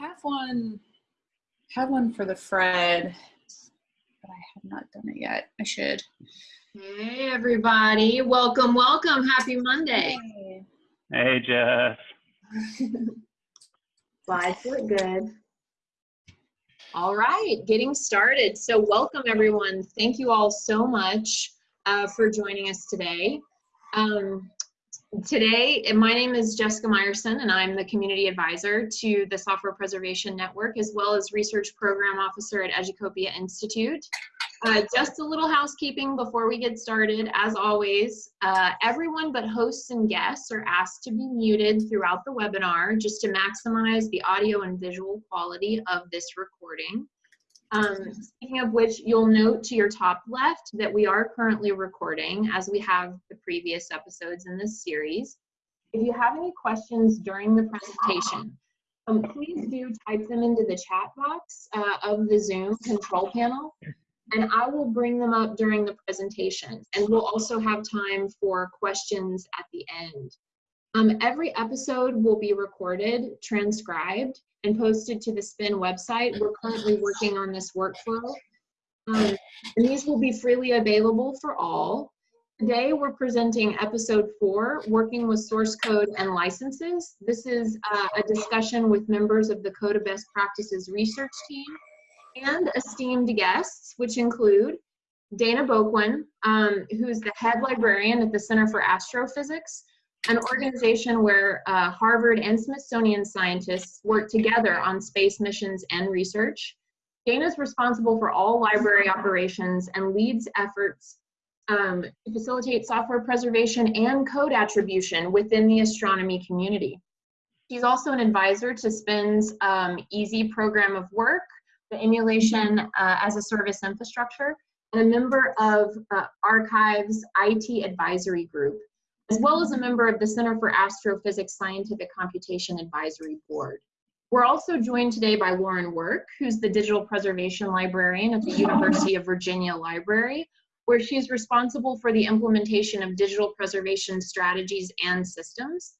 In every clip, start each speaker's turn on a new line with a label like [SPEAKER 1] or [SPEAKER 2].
[SPEAKER 1] have one have one for the Fred, but I have not done it yet. I should.
[SPEAKER 2] Hey everybody, welcome, welcome. Happy Monday.
[SPEAKER 1] Hey.
[SPEAKER 3] Hey, Jeff.
[SPEAKER 2] Slides look good. All right, getting started. So welcome everyone. Thank you all so much uh, for joining us today. Um, today, my name is Jessica Meyerson and I'm the community advisor to the Software Preservation Network as well as research program officer at Educopia Institute. Uh, just a little housekeeping before we get started. As always, uh, everyone but hosts and guests are asked to be muted throughout the webinar just to maximize the audio and visual quality of this recording. Um, speaking of which, you'll note to your top left that we are currently recording as we have the previous episodes in this series. If you have any questions during the presentation, um, please do type them into the chat box uh, of the Zoom control panel and I will bring them up during the presentation. And we'll also have time for questions at the end. Um, every episode will be recorded, transcribed, and posted to the SPIN website. We're currently working on this workflow. Um, and these will be freely available for all. Today we're presenting episode four, working with source code and licenses. This is uh, a discussion with members of the Code of Best Practices research team and esteemed guests, which include Daina Bouquin, um, who's the head librarian at the Center for Astrophysics, an organization where uh, Harvard and Smithsonian scientists work together on space missions and research. Daina is responsible for all library operations and leads efforts um, to facilitate software preservation and code attribution within the astronomy community. She's also an advisor to SPIN's um, EaaSI program of work, the emulation uh, as a service infrastructure, and a member of uh, arXiv IT advisory group, as well as a member of the Center for Astrophysics Scientific Computation Advisory Board. We're also joined today by Lauren Work, who's the digital preservation librarian at the University of Virginia Library, where she's responsible for the implementation of digital preservation strategies and systems.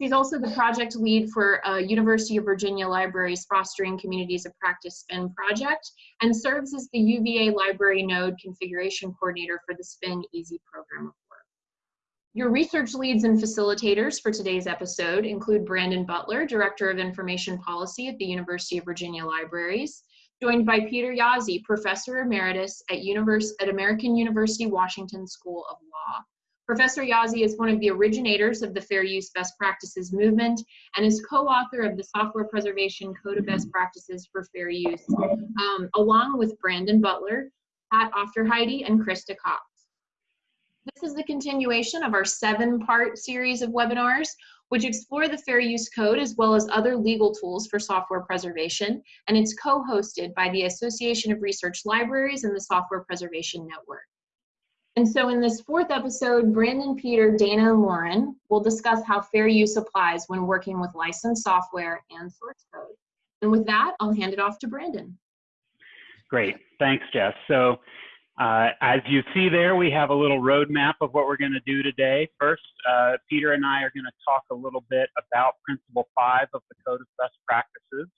[SPEAKER 2] She's also the project lead for uh, University of Virginia Library's Fostering Communities of Practice SPIN project and serves as the UVA Library Node Configuration Coordinator for the SPIN EaaSI program. Your research leads and facilitators for today's episode include Brandon Butler, Director of Information Policy at the University of Virginia Libraries, joined by Peter Jaszi, Professor Emeritus at, Univers at American University Washington School of Law. Professor Jaszi is one of the originators of the Fair Use Best Practices movement and is co-author of the Software Preservation Code of Best Practices for Fair Use, um, along with Brandon Butler, Pat Aufderheide, and Krista Cox. This is the continuation of our seven-part series of webinars, which explore the Fair Use Code as well as other legal tools for software preservation, and it's co-hosted by the Association of Research Libraries and the Software Preservation Network. And so in this fourth episode, Brandon, Peter, Daina, and Lauren will discuss how fair use applies when working with licensed software and source code. And with that, I'll hand it off to Brandon.
[SPEAKER 3] Great, thanks, Jess. So uh, as you see there, we have a little roadmap of what we're gonna do today. First, uh, Peter and I are gonna talk a little bit about Principle 5 of the Code of Best Practices.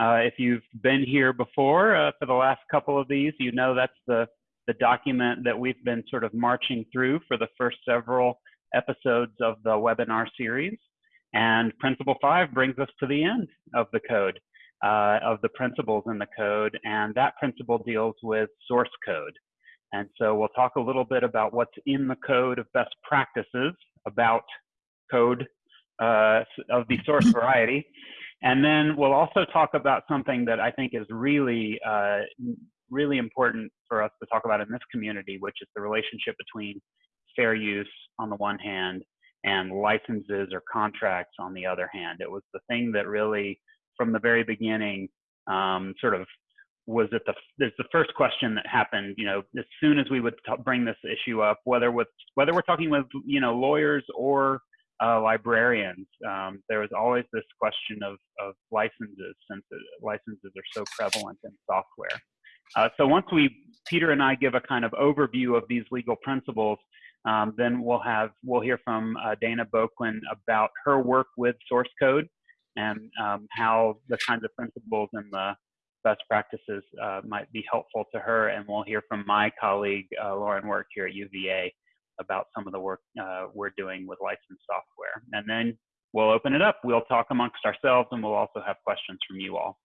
[SPEAKER 3] Uh, if you've been here before uh, for the last couple of these, you know that's the the document that we've been sort of marching through for the first several episodes of the webinar series. And Principle 5 brings us to the end of the code, uh, of the principles in the code, and that principle deals with source code. And so we'll talk a little bit about what's in the code of best practices, about code uh, of the source variety. And then we'll also talk about something that I think is really uh, really important for us to talk about in this community, which is the relationship between fair use on the one hand and licenses or contracts on the other hand. It was the thing that really, from the very beginning, um, sort of was it the there's the first question that happened you know as soon as we would bring this issue up whether with whether we're talking with you know lawyers or uh, librarians um, there was always this question of of licenses since licenses are so prevalent in software. Uh, so once we, Peter and I give a kind of overview of these legal principles, um, then we'll have, we'll hear from uh, Daina Bouquin about her work with source code and um, how the kinds of principles and the best practices uh, might be helpful to her. And we'll hear from my colleague, uh, Lauren Work here at UVA about some of the work uh, we're doing with licensed software. And then we'll open it up. We'll talk amongst ourselves and we'll also have questions from you all.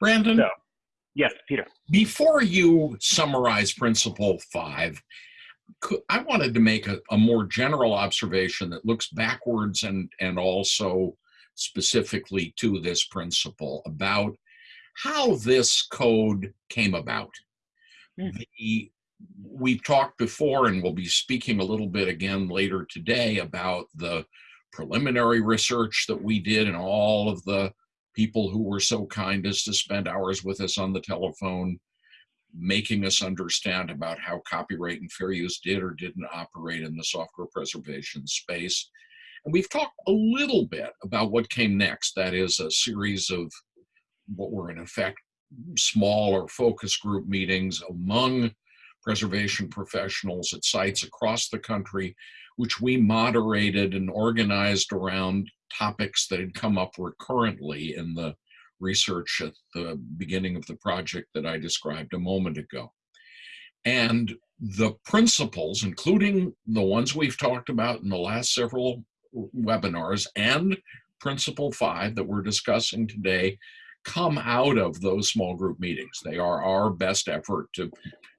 [SPEAKER 4] Brandon,
[SPEAKER 3] So, yes, Peter.
[SPEAKER 4] before you summarize Principle 5, I wanted to make a, a more general observation that looks backwards and, and also specifically to this principle about how this code came about.
[SPEAKER 3] Hmm.
[SPEAKER 4] The, we've talked before, and we'll be speaking a little bit again later today about the preliminary research that we did and all of the people who were so kind as to spend hours with us on the telephone, making us understand about how copyright and fair use did or didn't operate in the software preservation space. And we've talked a little bit about what came next. That is a series of what were in effect smaller focus group meetings among preservation professionals at sites across the country, which we moderated and organized around topics that had come up recurrently in the research at the beginning of the project that I described a moment ago. And the principles, including the ones we've talked about in the last several webinars and principle five that we're discussing today, come out of those small group meetings. They are our best effort to,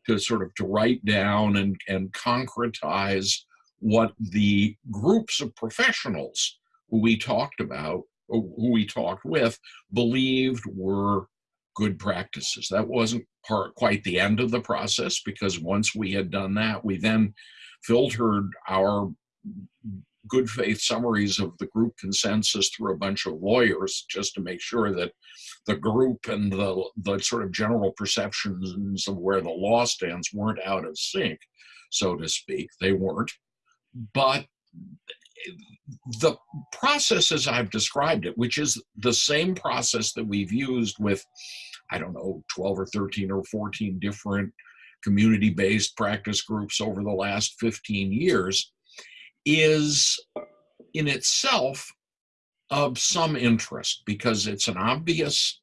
[SPEAKER 4] to sort of to write down and, and concretize what the groups of professionals who we talked about, who we talked with, believed were good practices. That wasn't part quite the end of the process because once we had done that, we then filtered our good faith summaries of the group consensus through a bunch of lawyers just to make sure that the group and the, the sort of general perceptions of where the law stands weren't out of sync, so to speak. They weren't. But the process as I've described it, which is the same process that we've used with, I don't know, 12 or 13 or 14 different community-based practice groups over the last 15 years, is in itself of some interest because it's an obvious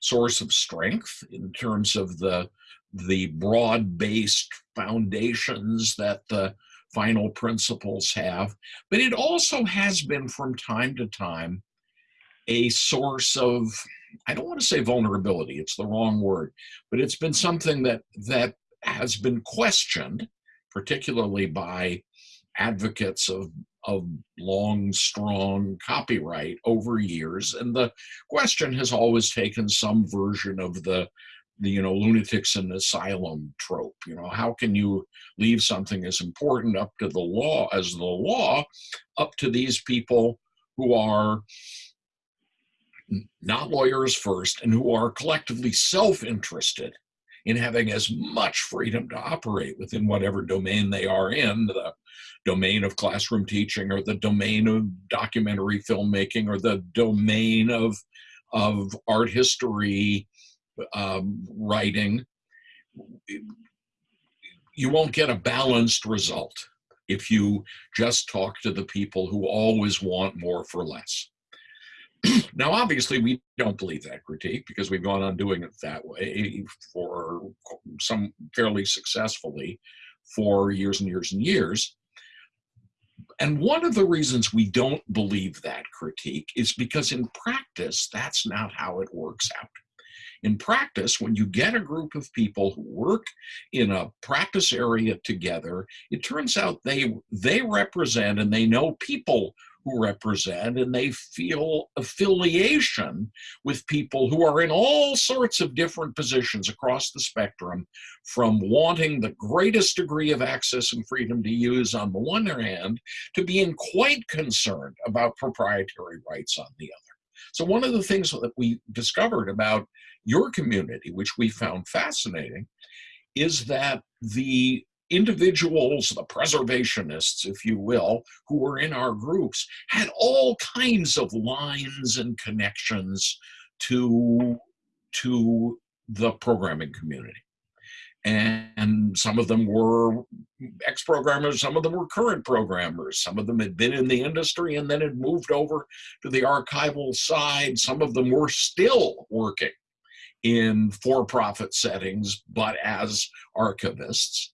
[SPEAKER 4] source of strength in terms of the the broad-based foundations that the final principles have, but it also has been from time to time a source of, I don't want to say vulnerability, it's the wrong word, but it's been something that that has been questioned, particularly by advocates of of long, strong copyright over years. And the question has always taken some version of the, the you know, lunatics in asylum trope. You know, how can you leave something as important up to the law as the law up to these people who are not lawyers first and who are collectively self-interested in having as much freedom to operate within whatever domain they are in, the domain of classroom teaching or the domain of documentary filmmaking or the domain of, of art history um, writing, you won't get a balanced result if you just talk to the people who always want more for less. now, obviously, we don't believe that critique because we've gone on doing it that way for some fairly successfully for years and years and years. And one of the reasons we don't believe that critique is because in practice, that's not how it works out. In practice, when you get a group of people who work in a practice area together, it turns out they, they represent and they know people who represent and they feel affiliation with people who are in all sorts of different positions across the spectrum from wanting the greatest degree of access and freedom to use on the one hand to being quite concerned about proprietary rights on the other. So one of the things that we discovered about your community, which we found fascinating, is that the individuals, the preservationists, if you will, who were in our groups, had all kinds of lines and connections to, to the programming community. and some of them were ex-programmers, some of them were current programmers, some of them had been in the industry and then had moved over to the archival side, some of them were still working in for-profit settings, but as archivists.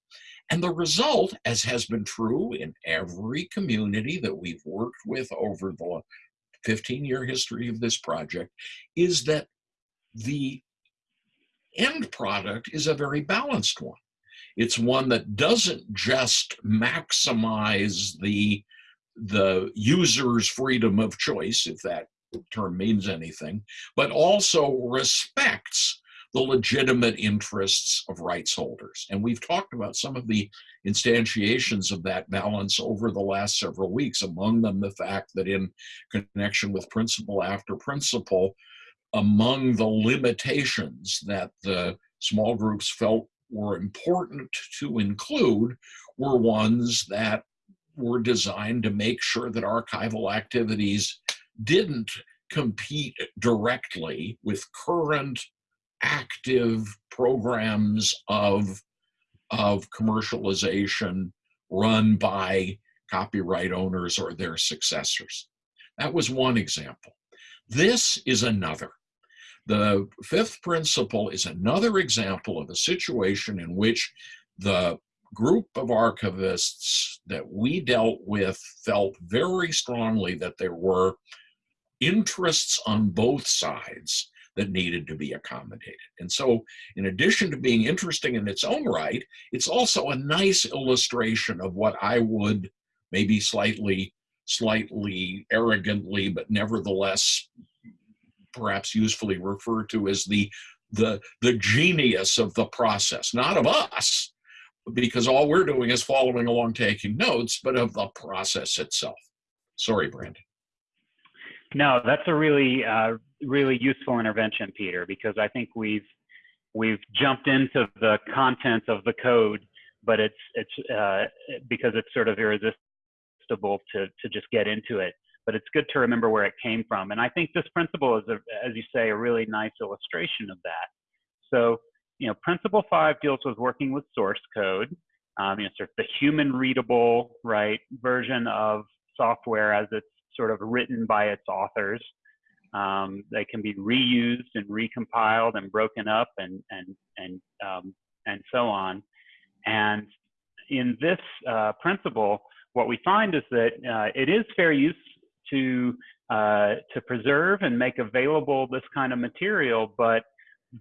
[SPEAKER 4] And the result, as has been true in every community that we've worked with over the 15 year history of this project, is that the end product is a very balanced one. It's one that doesn't just maximize the, the user's freedom of choice, if that term means anything, but also respects the legitimate interests of rights holders. And we've talked about some of the instantiations of that balance over the last several weeks, among them the fact that in connection with principle after principle, among the limitations that the small groups felt were important to include were ones that were designed to make sure that archival activities didn't compete directly with current active programs of, of commercialization run by copyright owners or their successors. That was one example. This is another. The fifth principle is another example of a situation in which the group of archivists that we dealt with felt very strongly that there were interests on both sides that needed to be accommodated. And so in addition to being interesting in its own right, it's also a nice illustration of what I would maybe slightly, slightly arrogantly, but nevertheless perhaps usefully refer to as the, the, the genius of the process, not of us, because all we're doing is following along taking notes, but of the process itself. Sorry, Brandon.
[SPEAKER 3] No, that's a really, uh, really useful intervention, Peter, because I think we've we've jumped into the content of the code, but it's it's uh, because it's sort of irresistible to to just get into it. But it's good to remember where it came from, and I think this principle is, a, as you say, a really nice illustration of that. So, you know, principle five deals with working with source code. Um, you know, sort of the human readable, right, version of software as it's sort of written by its authors. Um, they can be reused and recompiled and broken up and and and um, and so on. And in this uh, principle, what we find is that uh, it is fair use to uh, to preserve and make available this kind of material, but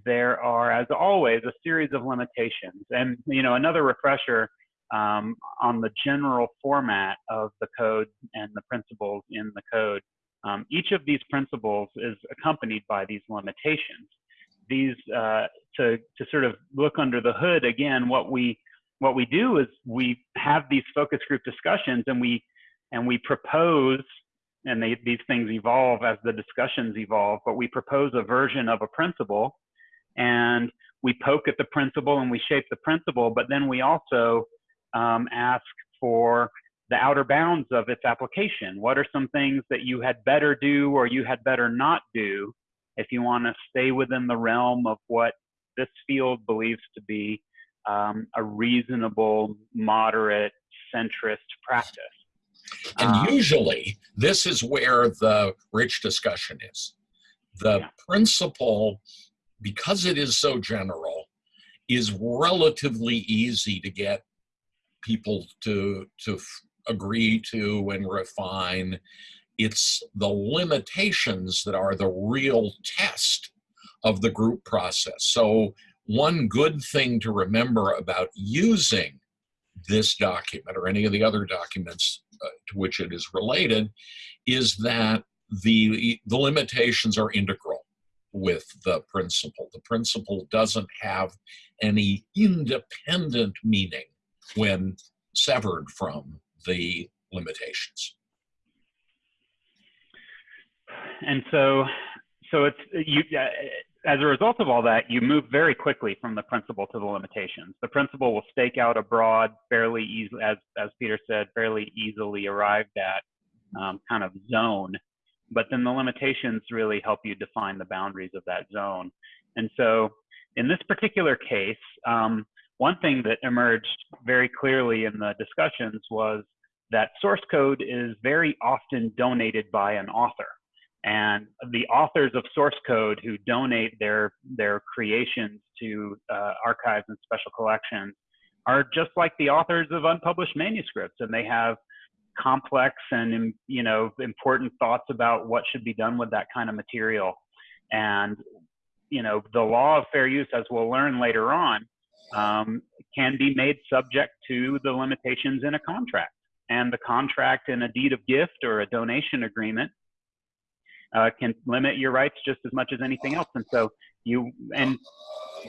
[SPEAKER 3] there are, as always, a series of limitations. And you know, another refresher um, on the general format of the code and the principles in the code. Um, each of these principles is accompanied by these limitations. These, uh, to, to sort of look under the hood again, what we, what we do is we have these focus group discussions and we, and we propose, and they, these things evolve as the discussions evolve, but we propose a version of a principle and we poke at the principle and we shape the principle, but then we also um, ask for the outer bounds of its application. What are some things that you had better do or you had better not do if you want to stay within the realm of what this field believes to be um, a reasonable, moderate, centrist practice?
[SPEAKER 4] And um, usually, this is where the rich discussion is. The yeah. principle, because it is so general, is relatively easy to get people to to agree to and refine. It's the limitations that are the real test of the group process. So one good thing to remember about using this document or any of the other documents uh, to which it is related is that the, the limitations are integral with the principle. The principle doesn't have any independent meaning when severed from the limitations.
[SPEAKER 3] And so, so it's you. Uh, as a result of all that, you move very quickly from the principle to the limitations. The principle will stake out a broad, fairly easy, as as Peter said, fairly easily arrived at um, kind of zone. But then the limitations really help you define the boundaries of that zone. And so in this particular case, um, one thing that emerged very clearly in the discussions was that source code is very often donated by an author. And the authors of source code who donate their, their creations to uh, archives and special collections are just like the authors of unpublished manuscripts, and they have complex and you know important thoughts about what should be done with that kind of material. And you know the law of fair use, as we'll learn later on, um, can be made subject to the limitations in a contract. And the contract in a deed of gift or a donation agreement uh, can limit your rights just as much as anything else. And so you and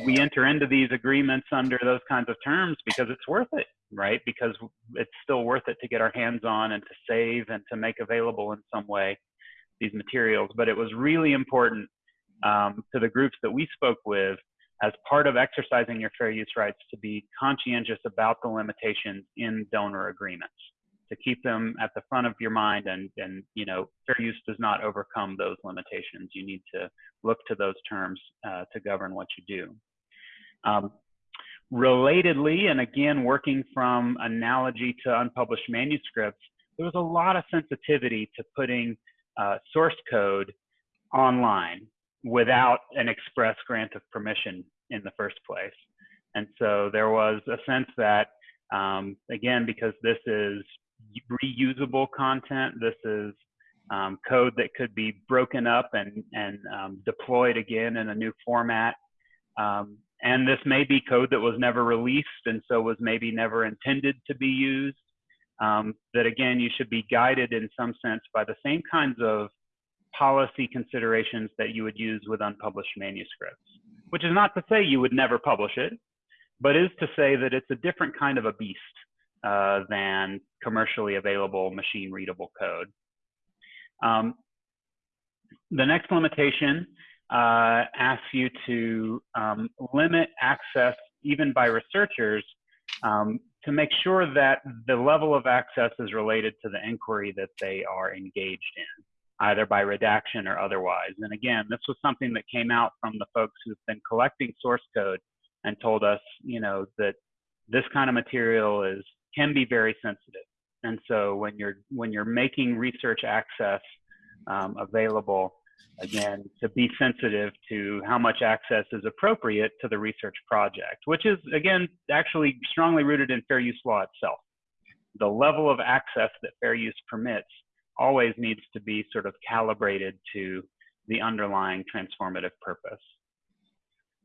[SPEAKER 3] we enter into these agreements under those kinds of terms because it's worth it, right? Because it's still worth it to get our hands on and to save and to make available in some way these materials. But it was really important um, to the groups that we spoke with as part of exercising your fair use rights to be conscientious about the limitations in donor agreements to keep them at the front of your mind and and you know fair use does not overcome those limitations. You need to look to those terms uh, to govern what you do. Um, relatedly and again working from analogy to unpublished manuscripts there was a lot of sensitivity to putting uh, source code online without an express grant of permission in the first place. And so there was a sense that um, again because this is reusable content. This is um, code that could be broken up and, and um, deployed again in a new format. Um, and this may be code that was never released and so was maybe never intended to be used. Um, that again, you should be guided in some sense by the same kinds of policy considerations that you would use with unpublished manuscripts, which is not to say you would never publish it, but is to say that it's a different kind of a beast uh, than commercially available machine readable code. Um, the next limitation uh, asks you to um, limit access even by researchers um, to make sure that the level of access is related to the inquiry that they are engaged in, either by redaction or otherwise. And again, this was something that came out from the folks who've been collecting source code and told us, you know, that this kind of material is can be very sensitive. And so when you're when you're making research access um, available, again, to be sensitive to how much access is appropriate to the research project, which is again actually strongly rooted in fair use law itself. The level of access that fair use permits always needs to be sort of calibrated to the underlying transformative purpose.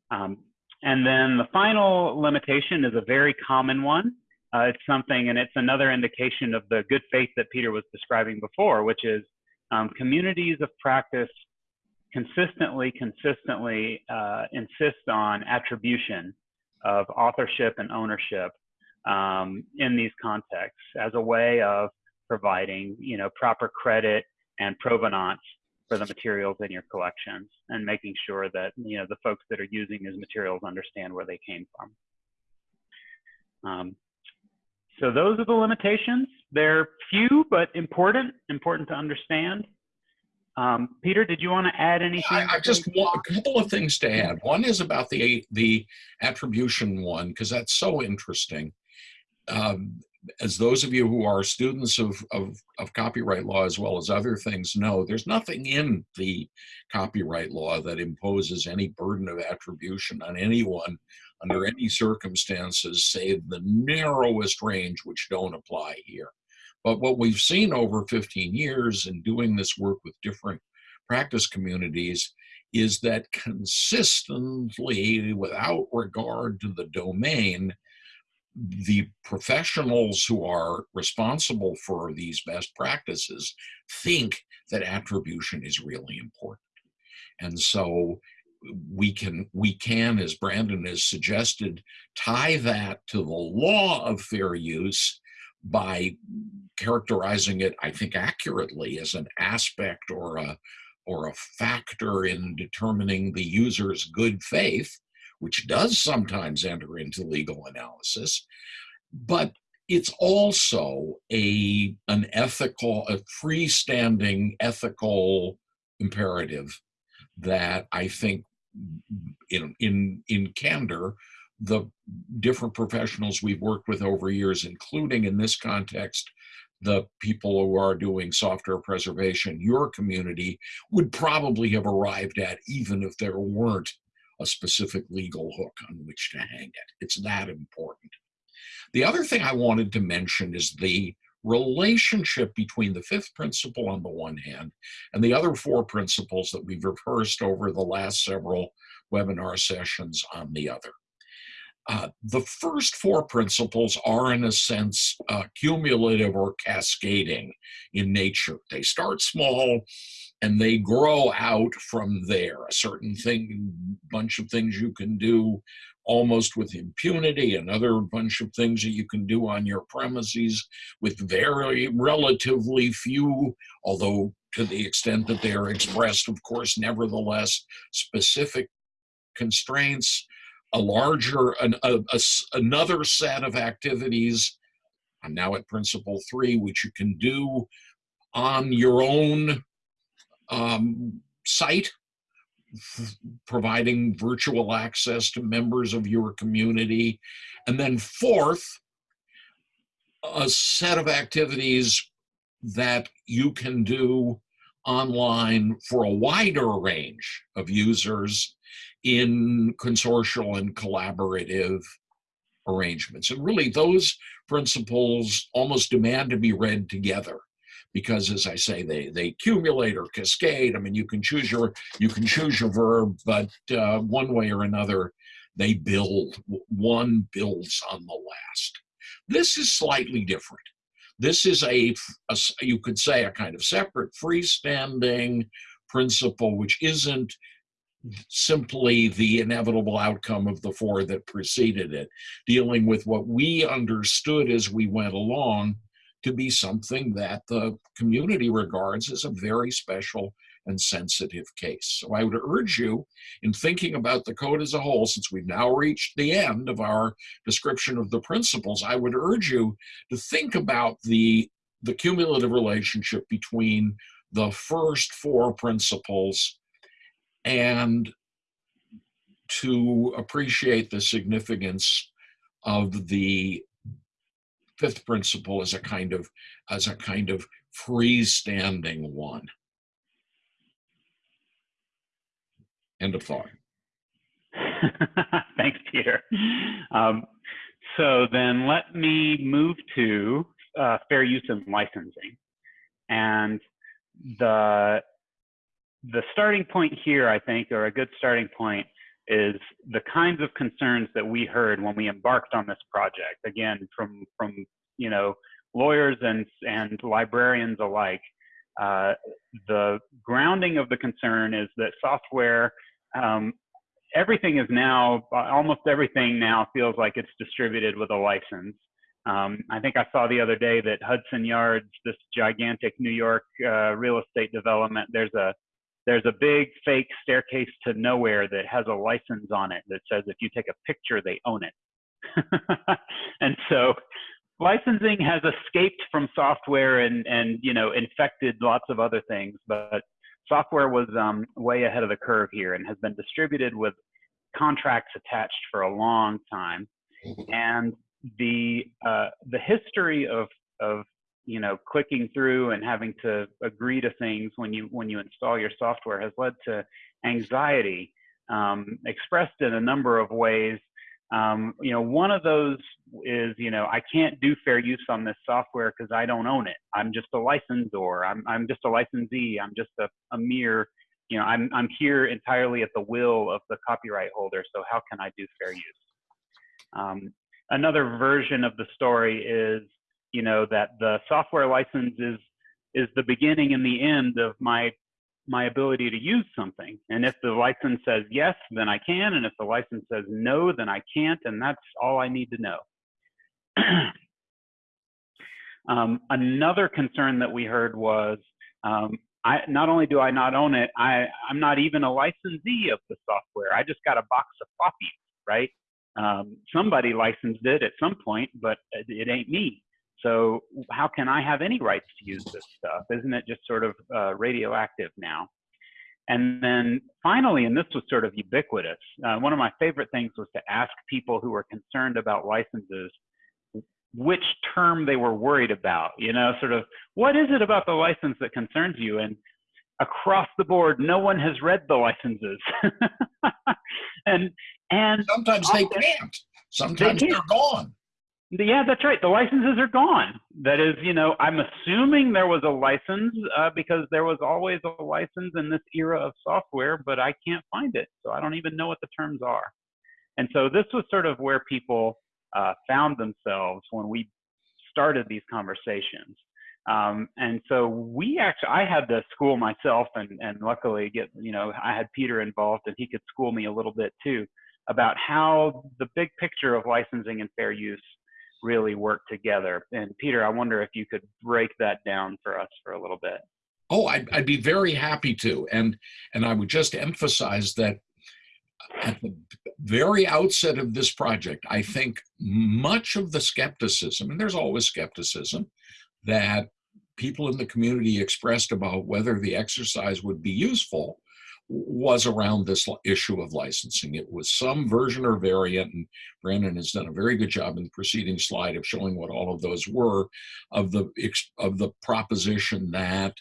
[SPEAKER 3] Um, and then the final limitation is a very common one, uh, it's something, and it's another indication of the good faith that Peter was describing before, which is um, communities of practice consistently, consistently uh, insist on attribution of authorship and ownership um, in these contexts as a way of providing, you know, proper credit and provenance for the materials in your collections and making sure that, you know, the folks that are using these materials understand where they came from. Um, so those are the limitations. They're few, but important, important to understand. Um, Peter, did you want to add anything?
[SPEAKER 4] I, I just want a couple of things to add. One is about the the attribution one because that's so interesting. Um, as those of you who are students of, of, of, copyright law as well as other things know, there's nothing in the copyright law that imposes any burden of attribution on anyone under any circumstances, save the narrowest range, which don't apply here. But what we've seen over 15 years in doing this work with different practice communities is that consistently, without regard to the domain, the professionals who are responsible for these best practices think that attribution is really important. And so we can we can as brandon has suggested tie that to the law of fair use by characterizing it i think accurately as an aspect or a or a factor in determining the user's good faith which does sometimes enter into legal analysis. But it's also a an ethical a freestanding ethical imperative that I think in in in candor, the different professionals we've worked with over years, including in this context, the people who are doing software preservation, your community would probably have arrived at even if there weren't a specific legal hook on which to hang it. It's that important. The other thing I wanted to mention is the relationship between the fifth principle on the one hand and the other four principles that we've rehearsed over the last several webinar sessions on the other. Uh, the first four principles are, in a sense, uh, cumulative or cascading in nature. They start small and they grow out from there. A certain thing, bunch of things you can do almost with impunity, another bunch of things that you can do on your premises with very relatively few, although to the extent that they are expressed, of course, nevertheless, specific constraints a larger, an, a, a, another set of activities. I'm now at principle three, which you can do on your own um, site, providing virtual access to members of your community. And then fourth, a set of activities that you can do online for a wider range of users in consortial and collaborative arrangements. And really those principles almost demand to be read together because as I say, they, they accumulate or cascade. I mean, you can choose your, you can choose your verb, but uh, one way or another, they build, one builds on the last. This is slightly different. This is a, a you could say a kind of separate freestanding principle, which isn't simply the inevitable outcome of the four that preceded it, dealing with what we understood as we went along to be something that the community regards as a very special and sensitive case. So I would urge you in thinking about the code as a whole, since we've now reached the end of our description of the principles, I would urge you to think about the, the cumulative relationship between the first four principles and to appreciate the significance of the fifth principle as a kind of as a kind of freestanding one. End of thought.
[SPEAKER 3] Thanks, Peter. Um, so then let me move to uh, fair use and licensing. And the the starting point here, I think, or a good starting point, is the kinds of concerns that we heard when we embarked on this project. Again, from from you know lawyers and and librarians alike. Uh, the grounding of the concern is that software, um, everything is now, almost everything now feels like it's distributed with a license. Um, I think I saw the other day that Hudson Yards, this gigantic New York uh, real estate development, there's a there's a big fake staircase to nowhere that has a license on it that says if you take a picture, they own it. and so licensing has escaped from software and, and you know, infected lots of other things, but software was um, way ahead of the curve here and has been distributed with contracts attached for a long time. And the, uh, the history of, of you know clicking through and having to agree to things when you when you install your software has led to anxiety um, expressed in a number of ways. Um, you know one of those is you know i can't do fair use on this software because i don't own it. I'm just a licensor. I'm, I'm just a licensee. I'm just a, a mere you know I'm, I'm here entirely at the will of the copyright holder so how can i do fair use? Um, another version of the story is you know that the software license is is the beginning and the end of my my ability to use something. And if the license says yes, then I can. And if the license says no, then I can't. And that's all I need to know. um, another concern that we heard was um, I, not only do I not own it, I, I'm not even a licensee of the software. I just got a box of floppies, right? Um, somebody licensed it at some point, but it, it ain't me. So how can I have any rights to use this stuff? Isn't it just sort of uh, radioactive now? And then finally, and this was sort of ubiquitous, uh, one of my favorite things was to ask people who were concerned about licenses which term they were worried about, you know, sort of what is it about the license that concerns you? And across the board, no one has read the licenses. and and
[SPEAKER 4] sometimes they can't. Sometimes
[SPEAKER 3] they
[SPEAKER 4] they're gone.
[SPEAKER 3] Yeah, that's right. The licenses are gone. That is, you know, I'm assuming there was a license uh, because there was always a license in this era of software, but I can't find it. So I don't even know what the terms are. And so this was sort of where people uh, found themselves when we started these conversations. Um, and so we actually, I had to school myself and, and luckily get, you know, I had Peter involved and he could school me a little bit too about how the big picture of licensing and fair use really work together. And Peter, I wonder if you could break that down for us for a little bit.
[SPEAKER 4] Oh, I'd, I'd be very happy to. And, and I would just emphasize that at the very outset of this project, I think much of the skepticism, and there's always skepticism, that people in the community expressed about whether the exercise would be useful was around this issue of licensing. It was some version or variant, and Brandon has done a very good job in the preceding slide of showing what all of those were, of the of the proposition that,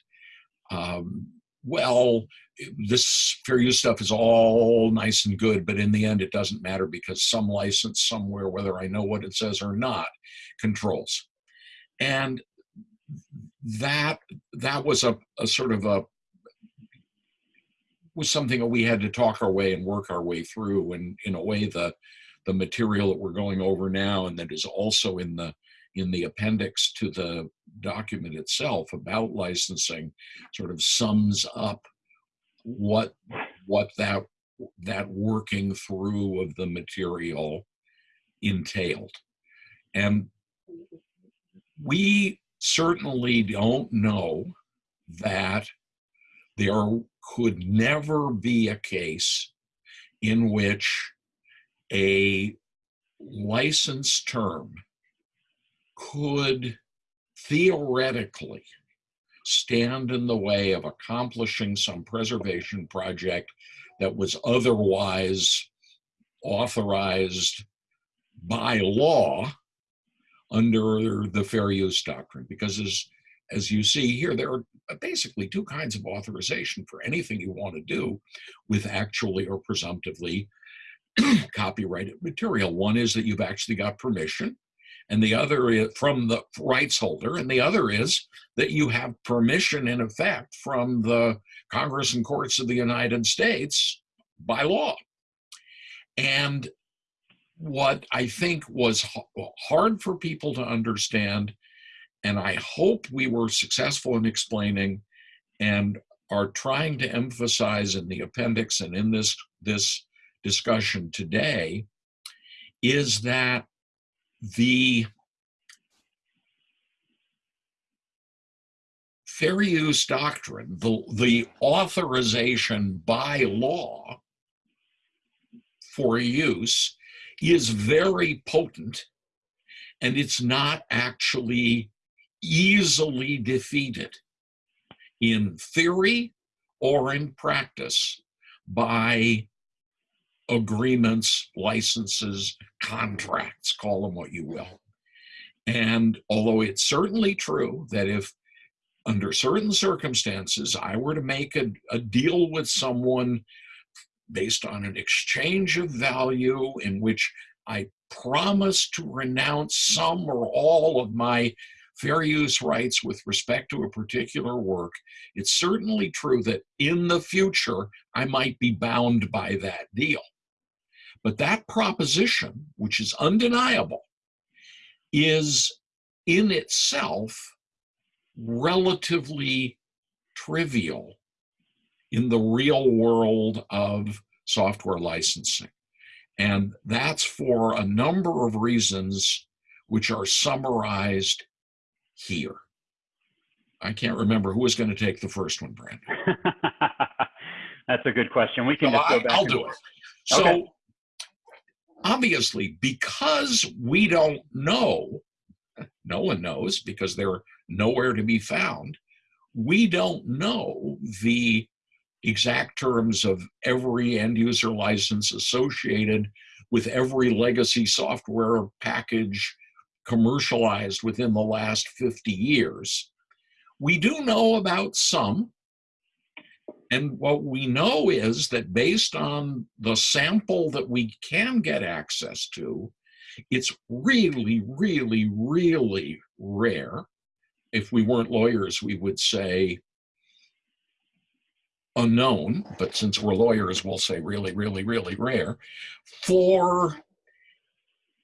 [SPEAKER 4] um, well, this fair use stuff is all nice and good, but in the end, it doesn't matter because some license somewhere, whether I know what it says or not, controls. And that that was a, a sort of a was something that we had to talk our way and work our way through. And in a way, the the material that we're going over now and that is also in the in the appendix to the document itself about licensing sort of sums up what what that that working through of the material entailed and we certainly don't know that there could never be a case in which a license term could theoretically stand in the way of accomplishing some preservation project that was otherwise authorized by law under the fair use doctrine. Because as as you see here there are uh, basically two kinds of authorization for anything you want to do with actually or presumptively copyrighted material one is that you've actually got permission and the other is from the rights holder, and the other is that you have permission in effect from the Congress and courts of the United States by law. And what I think was hard for people to understand, and I hope we were successful in explaining and are trying to emphasize in the appendix and in this, this discussion today, is that the fair use doctrine, the, the authorization by law for use is very potent and it's not actually easily defeated in theory or in practice by agreements, licenses, contracts, call them what you will. And although it's certainly true that if under certain circumstances I were to make a, a deal with someone based on an exchange of value in which I promise to renounce some or all of my fair use rights with respect to a particular work, it's certainly true that in the future I might be bound by that deal. But that proposition, which is undeniable, is in itself relatively trivial in the real world of software licensing. And that's for a number of reasons which are summarized here. I can't remember who was going to take the first one, Brandon.
[SPEAKER 3] That's a good question. We can just go back.
[SPEAKER 4] I'll do it. So okay obviously, because we don't know, no one knows because they're nowhere to be found, we don't know the exact terms of every end user license associated with every legacy software package commercialized within the last 50 years. We do know about some. And what we know is that based on the sample that we can get access to, it's really, really, really rare. If we weren't lawyers, we would say unknown, but since we're lawyers, we'll say really, really, really rare, for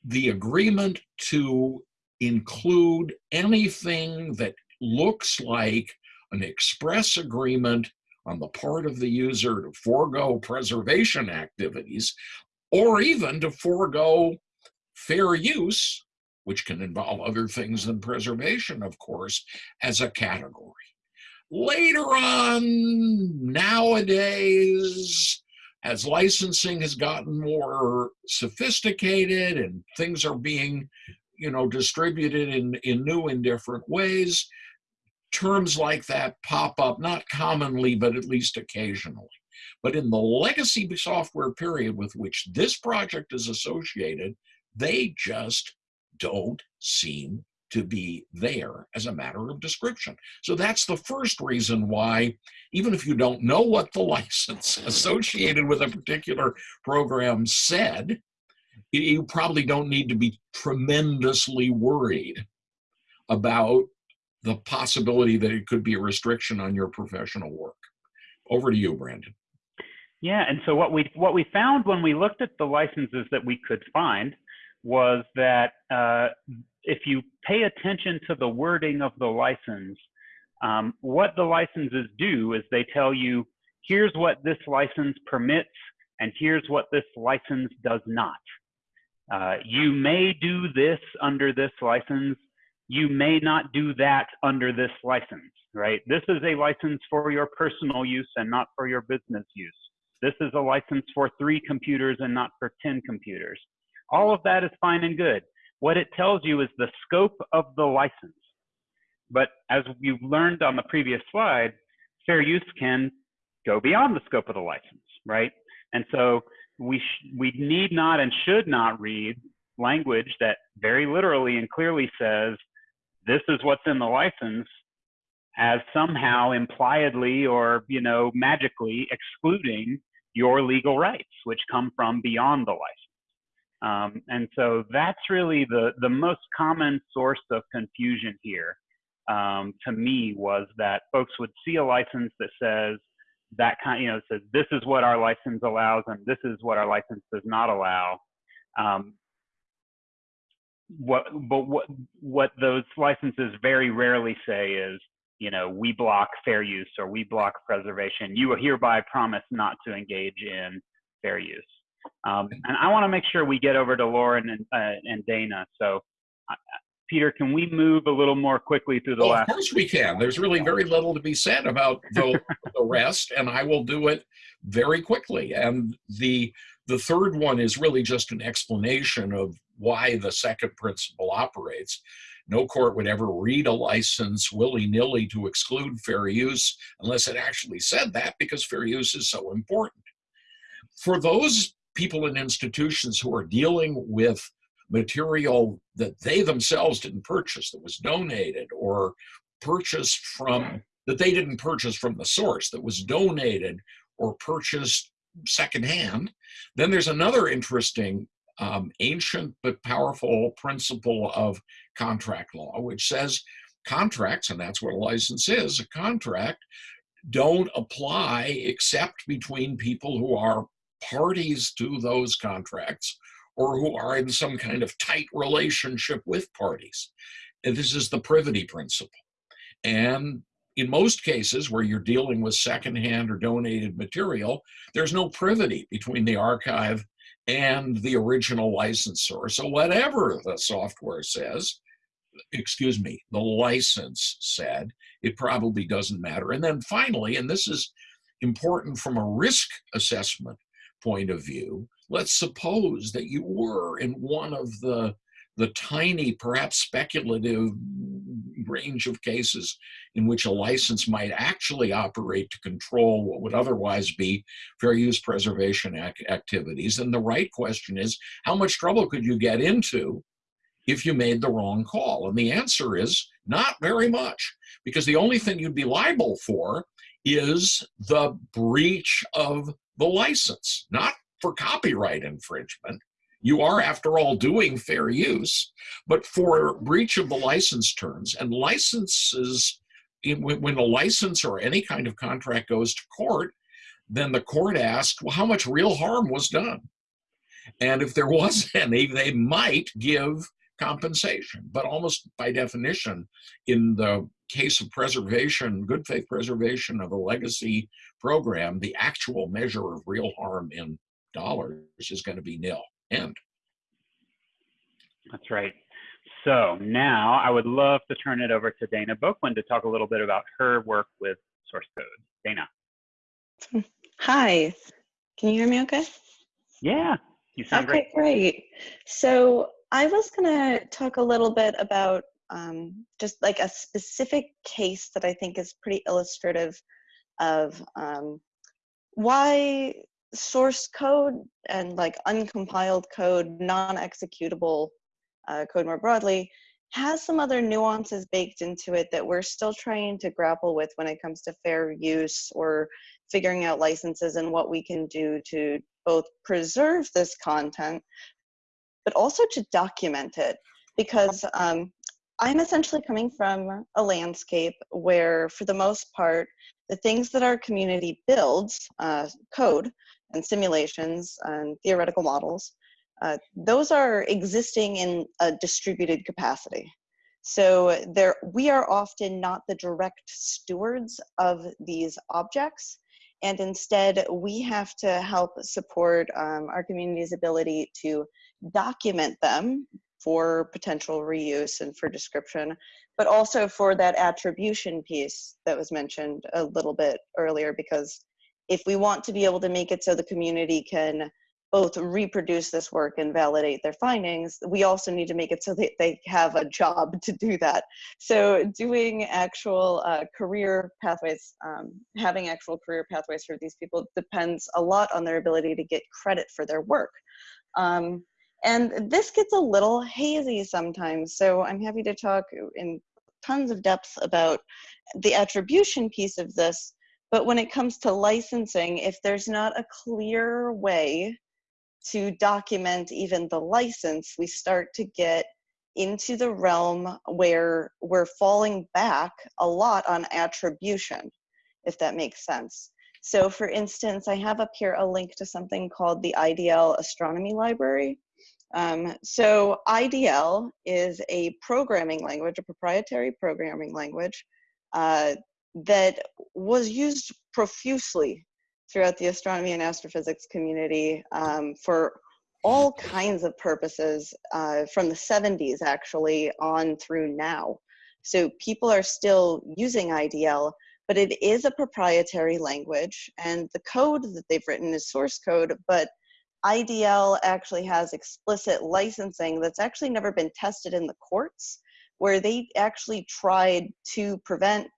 [SPEAKER 4] the agreement to include anything that looks like an express agreement on the part of the user to forego preservation activities or even to forego fair use, which can involve other things than preservation, of course, as a category. Later on, nowadays, as licensing has gotten more sophisticated and things are being, you know, distributed in, in new and different ways, terms like that pop up, not commonly, but at least occasionally. But in the legacy software period with which this project is associated, they just don't seem to be there as a matter of description. So that's the first reason why, even if you don't know what the license associated with a particular program said, you probably don't need to be tremendously worried about the possibility that it could be a restriction on your professional work. Over to you, Brandon.
[SPEAKER 3] Yeah, and so what we what we found when we looked at the licenses that we could find was that uh, if you pay attention to the wording of the license, um, what the licenses do is they tell you, here's what this license permits, and here's what this license does not. Uh, you may do this under this license. You may not do that under this license, right? This is a license for your personal use and not for your business use. This is a license for three computers and not for 10 computers. All of that is fine and good. What it tells you is the scope of the license. But as you learned on the previous slide, fair use can go beyond the scope of the license, right? And so we, we need not and should not read language that very literally and clearly says, this is what's in the license as somehow impliedly or, you know, magically excluding your legal rights, which come from beyond the license. Um, and so that's really the, the most common source of confusion here um, to me was that folks would see a license that says that kind, you know, says this is what our license allows and this is what our license does not allow. Um, what, but what, what those licenses very rarely say is, you know, we block fair use or we block preservation. You hereby promise not to engage in fair use. Um, and I want to make sure we get over to Lauren and, uh, and Daina. So, uh, Peter, can we move a little more quickly through the
[SPEAKER 4] well,
[SPEAKER 3] last?
[SPEAKER 4] Of course we can. There's really very little to be said about the, the rest, and I will do it very quickly. And the the third one is really just an explanation of why the second principle operates. No court would ever read a license willy-nilly to exclude fair use unless it actually said that because fair use is so important. For those people and institutions who are dealing with material that they themselves didn't purchase, that was donated or purchased from, that they didn't purchase from the source, that was donated or purchased secondhand. Then there's another interesting um, ancient but powerful principle of contract law, which says contracts, and that's what a license is, a contract, don't apply except between people who are parties to those contracts or who are in some kind of tight relationship with parties. And this is the privity principle. And in most cases where you're dealing with secondhand or donated material, there's no privity between the archive and the original licensor. So whatever the software says, excuse me, the license said, it probably doesn't matter. And then finally, and this is important from a risk assessment point of view, let's suppose that you were in one of the the tiny, perhaps speculative range of cases in which a license might actually operate to control what would otherwise be fair use preservation ac activities. And the right question is, how much trouble could you get into if you made the wrong call? And the answer is not very much, because the only thing you'd be liable for is the breach of the license, not for copyright infringement. You are, after all, doing fair use, but for breach of the license terms and licenses, when a license or any kind of contract goes to court, then the court asks, well, how much real harm was done? And if there was any, they might give compensation. But almost by definition, in the case of preservation, good faith preservation of a legacy program, the actual measure of real harm in dollars is going to be nil. End.
[SPEAKER 3] That's right. So now I would love to turn it over to Daina Bouquin to talk a little bit about her work with source code. Daina.
[SPEAKER 5] Hi, can you hear me okay?
[SPEAKER 3] Yeah, you sound
[SPEAKER 5] okay,
[SPEAKER 3] great.
[SPEAKER 5] great. So I was going to talk a little bit about um, just like a specific case that I think is pretty illustrative of um, why source code and like uncompiled code, non-executable uh, code more broadly, has some other nuances baked into it that we're still trying to grapple with when it comes to fair use or figuring out licenses and what we can do to both preserve this content, but also to document it. Because um, I'm essentially coming from a landscape where, for the most part, the things that our community builds, uh, code and simulations and theoretical models, uh, those are existing in a distributed capacity. So there, we are often not the direct stewards of these objects, and instead we have to help support um, our community's ability to document them for potential reuse and for description, but also for that attribution piece that was mentioned a little bit earlier, because if we want to be able to make it so the community can both reproduce this work and validate their findings, we also need to make it so that they have a job to do that. So doing actual uh, career pathways, um, having actual career pathways for these people depends a lot on their ability to get credit for their work. Um, and this gets a little hazy sometimes, so I'm happy to talk in tons of depth about the attribution piece of this, but when it comes to licensing, if there's not a clear way to document even the license, we start to get into the realm where we're falling back a lot on attribution, if that makes sense. So for instance, I have up here a link to something called the IDL Astronomy Library. Um, so IDL is a programming language, a proprietary programming language uh, that was used profusely throughout the astronomy and astrophysics community um, for all kinds of purposes uh, from the 70s actually on through now. So people are still using IDL, but it is a proprietary language and the code that they've written is source code, but IDL actually has explicit licensing that's actually never been tested in the courts, where they actually tried to prevent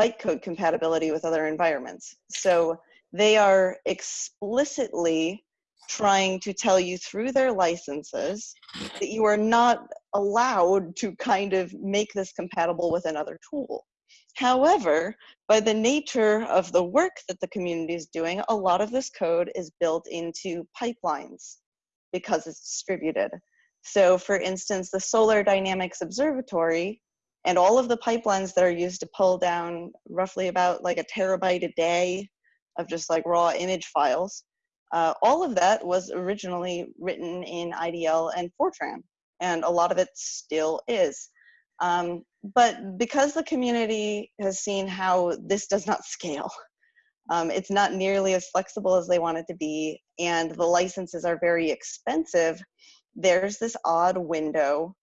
[SPEAKER 5] bytecode compatibility with other environments. So they are explicitly trying to tell you through their licenses that you are not allowed to kind of make this compatible with another tool. However, by the nature of the work that the community is doing, a lot of this code is built into pipelines because it's distributed. So for instance, the Solar Dynamics Observatory and all of the pipelines that are used to pull down roughly about like a terabyte a day of just like raw image files, uh, all of that was originally written in IDL and Fortran, and a lot of it still is. Um, but because the community has seen how this does not scale, um, it's not nearly as flexible as they want it to be, and the licenses are very expensive, there's this odd window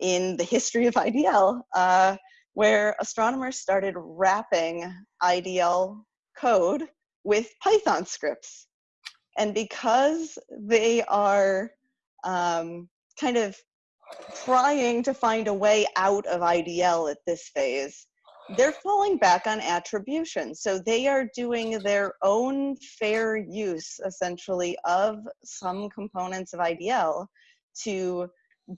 [SPEAKER 5] in the history of IDL uh, where astronomers started wrapping IDL code with Python scripts. And because they are um, kind of trying to find a way out of IDL at this phase, they're falling back on attribution. So they are doing their own fair use, essentially, of some components of IDL to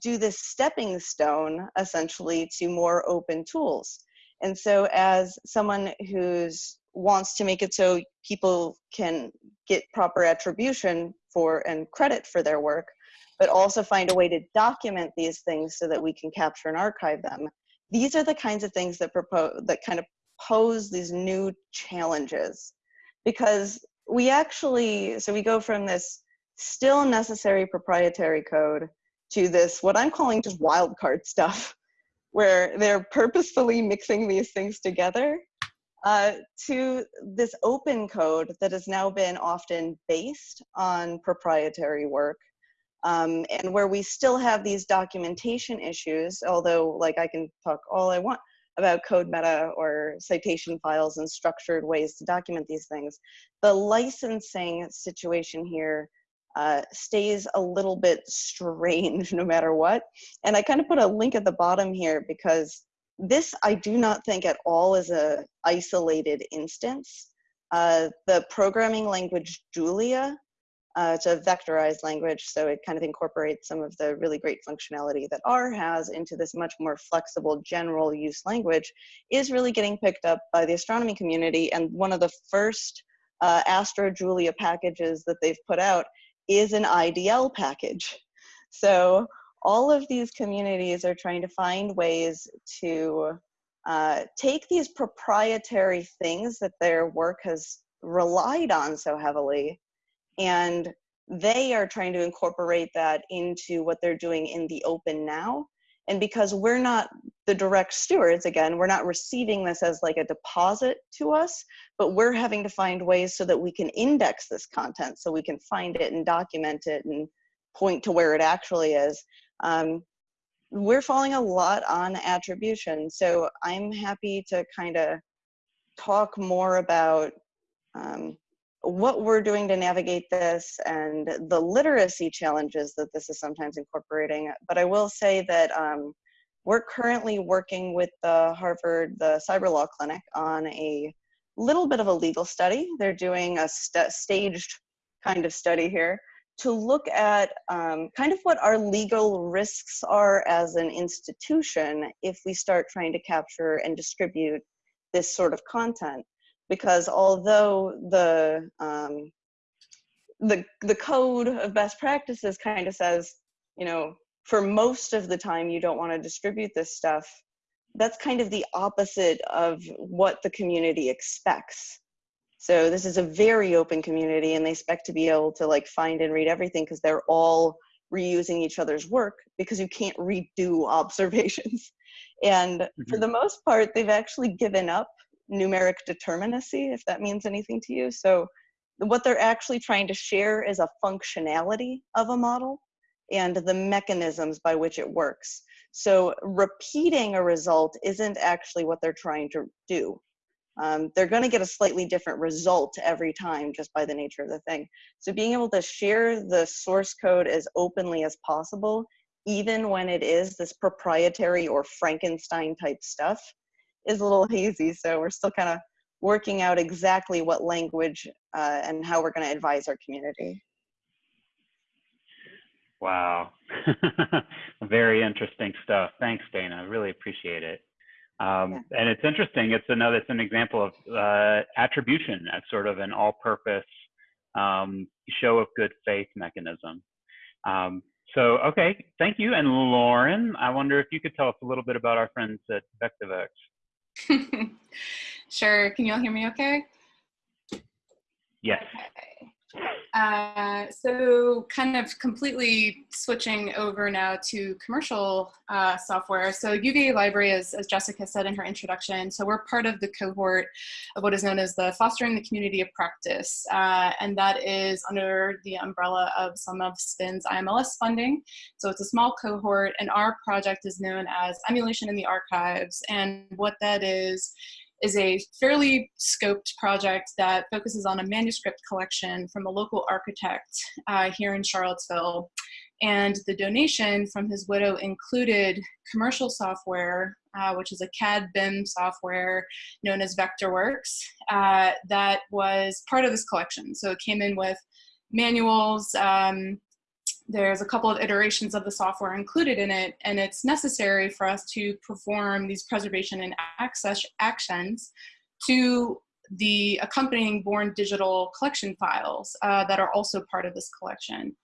[SPEAKER 5] do this stepping stone, essentially, to more open tools. And so as someone who's wants to make it so people can get proper attribution for and credit for their work, but also find a way to document these things so that we can capture and archive them. These are the kinds of things that propose that kind of pose these new challenges because we actually so we go from this still necessary proprietary code to this what I'm calling just wildcard stuff where they're purposefully mixing these things together uh, to this open code that has now been often based on proprietary work um, and where we still have these documentation issues, although like I can talk all I want about CodeMeta or citation files and structured ways to document these things, the licensing situation here uh, stays a little bit strange no matter what. And I kind of put a link at the bottom here because this I do not think at all is a isolated instance. Uh, the programming language Julia, uh, it's a vectorized language, so it kind of incorporates some of the really great functionality that R has into this much more flexible general use language, is really getting picked up by the astronomy community. And one of the first uh, Astro Julia packages that they've put out is an IDL package. So all of these communities are trying to find ways to uh, take these proprietary things that their work has relied on so heavily and they are trying to incorporate that into what they're doing in the open now and because we're not the direct stewards again we're not receiving this as like a deposit to us but we're having to find ways so that we can index this content so we can find it and document it and point to where it actually is um, we're falling a lot on attribution. So I'm happy to kind of talk more about um, what we're doing to navigate this and the literacy challenges that this is sometimes incorporating. But I will say that um, we're currently working with the Harvard, the Cyber Law Clinic on a little bit of a legal study. They're doing a st staged kind of study here to look at um, kind of what our legal risks are as an institution if we start trying to capture and distribute this sort of content. Because although the um, the the code of best practices kind of says, you know, for most of the time you don't want to distribute this stuff, that's kind of the opposite of what the community expects. So this is a very open community and they expect to be able to like find and read everything because they're all reusing each other's work because you can't redo observations. And mm-hmm. for the most part, they've actually given up numeric determinacy, if that means anything to you. So what they're actually trying to share is a functionality of a model and the mechanisms by which it works. So repeating a result isn't actually what they're trying to do um, they're going to get a slightly different result every time just by the nature of the thing. So being able to share the source code as openly as possible, even when it is this proprietary or Frankenstein type stuff, is a little hazy. So we're still kind of working out exactly what language uh, and how we're going to advise our community.
[SPEAKER 3] Wow. Very interesting stuff. Thanks, Daina. I really appreciate it. Um, yeah. And it's interesting. It's another. It's an example of uh, attribution as sort of an all-purpose um, show of good faith mechanism. Um, so, okay, thank you. And Lauren, I wonder if you could tell us a little bit about our friends at Vectorworks.
[SPEAKER 1] sure. Can you all hear me okay?
[SPEAKER 3] Yes.
[SPEAKER 1] Uh, so kind of completely switching over now to commercial uh, software. So UVA Library, as, as Jessica said in her introduction, so we're part of the cohort of what is known as the Fostering the Community of Practice. Uh, and that is under the umbrella of some of SPIN's IMLS funding. So it's a small cohort and our project is known as Emulation in the Archives. And what that is, is a fairly scoped project that focuses on a manuscript collection from a local architect uh, here in Charlottesville. And the donation from his widow included commercial software, uh, which is a CAD BIM software known as Vectorworks, uh, that was part of this collection. So it came in with manuals. Um, there's a couple of iterations of the software included in it, and it's necessary for us to perform these preservation and access actions to the accompanying Born digital collection files uh, that are also part of this collection.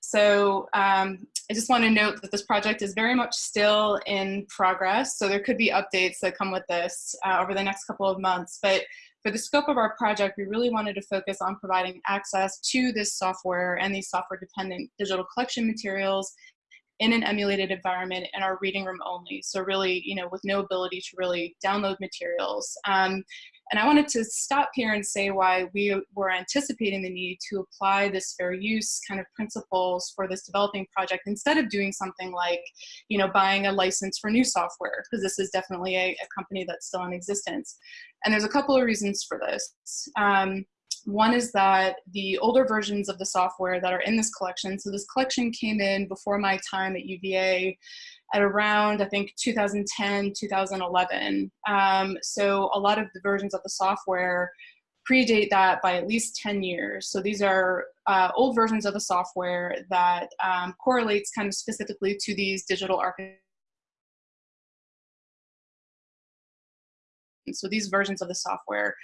[SPEAKER 1] So um, I just want to note that this project is very much still in progress. So there could be updates that come with this uh, over the next couple of months. But for the scope of our project, we really wanted to focus on providing access to this software and these software dependent digital collection materials in an emulated environment in our reading room only. So really, you know, with no ability to really download materials. Um, and I wanted to stop here and say why we were anticipating the need to apply this fair use kind of principles for this developing project instead of doing something like, you know, buying a license for new software, because this is definitely a, a, company that's still in existence. And there's a couple of reasons for this. Um, one is that the older versions of the software that are in this collection, so this collection came in before my time at UVA, at around, I think, 2010, 2011. Um, so a lot of the versions of the software predate that by at least 10 years. So these are uh, old versions of the software that um, correlates kind of specifically to these digital architecture And so these versions of the software